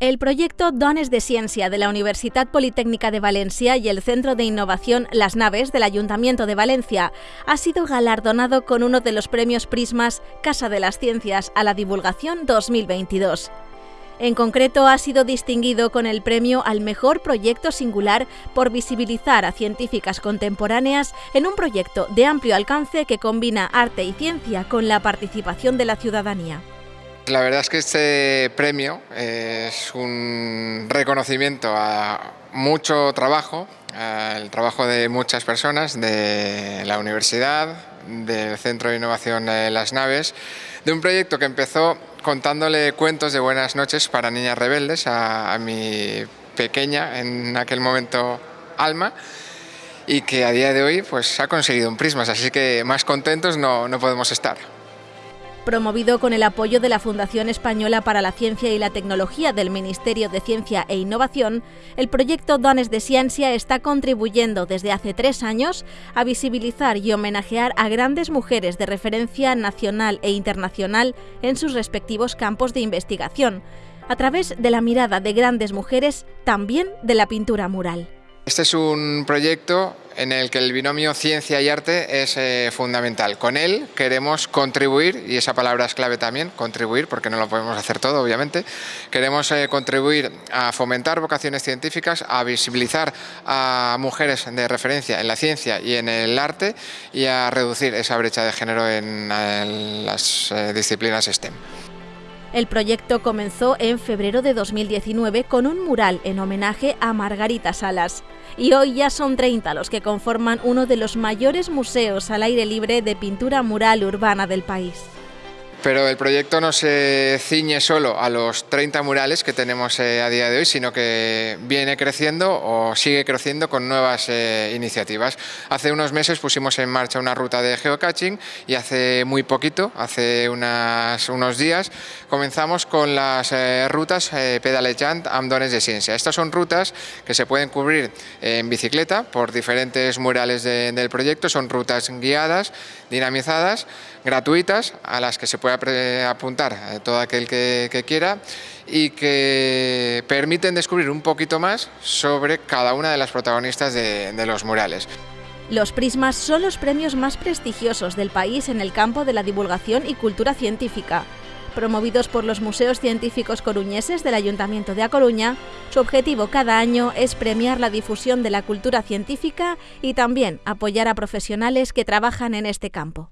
El proyecto Dones de Ciencia de la Universidad Politécnica de Valencia y el Centro de Innovación Las Naves del Ayuntamiento de Valencia ha sido galardonado con uno de los premios Prismas Casa de las Ciencias a la Divulgación 2022. En concreto, ha sido distinguido con el premio al mejor proyecto singular por visibilizar a científicas contemporáneas en un proyecto de amplio alcance que combina arte y ciencia con la participación de la ciudadanía. La verdad es que este premio es un reconocimiento a mucho trabajo, al trabajo de muchas personas, de la universidad, del Centro de Innovación de las Naves, de un proyecto que empezó contándole cuentos de buenas noches para niñas rebeldes a, mi pequeña, en aquel momento, Alma, y que a día de hoy pues, ha conseguido un Prismas, así que más contentos no, no podemos estar. Promovido con el apoyo de la Fundación Española para la Ciencia y la Tecnología del Ministerio de Ciencia e Innovación, el proyecto Dones de Ciencia está contribuyendo desde hace tres años a visibilizar y homenajear a grandes mujeres de referencia nacional e internacional en sus respectivos campos de investigación, a través de la mirada de grandes mujeres, también de la pintura mural. Este es un proyecto en el que el binomio ciencia y arte es eh, fundamental. Con él queremos contribuir, y esa palabra es clave también, contribuir, porque no lo podemos hacer todo, obviamente. Queremos eh, contribuir a fomentar vocaciones científicas, a visibilizar a mujeres de referencia en la ciencia y en el arte y a reducir esa brecha de género en las eh, disciplinas STEM. El proyecto comenzó en febrero de 2019 con un mural en homenaje a Margarita Salas y hoy ya son 30 los que conforman uno de los mayores museos al aire libre de pintura mural urbana del país. Pero el proyecto no se ciñe solo a los 30 murales que tenemos eh, a día de hoy, sino que viene creciendo o sigue creciendo con nuevas eh, iniciativas. Hace unos meses pusimos en marcha una ruta de geocaching y hace muy poquito, hace unos días, comenzamos con las eh, rutas pedalejant Amdones de Ciencia. Estas son rutas que se pueden cubrir en bicicleta por diferentes murales del proyecto, son rutas guiadas, dinamizadas, gratuitas, a las que se puede apuntar a todo aquel que, quiera y que permiten descubrir un poquito más sobre cada una de las protagonistas de los murales. Los Prismas son los premios más prestigiosos del país en el campo de la divulgación y cultura científica. Promovidos por los Museos Científicos Coruñeses del Ayuntamiento de A Coruña, su objetivo cada año es premiar la difusión de la cultura científica y también apoyar a profesionales que trabajan en este campo.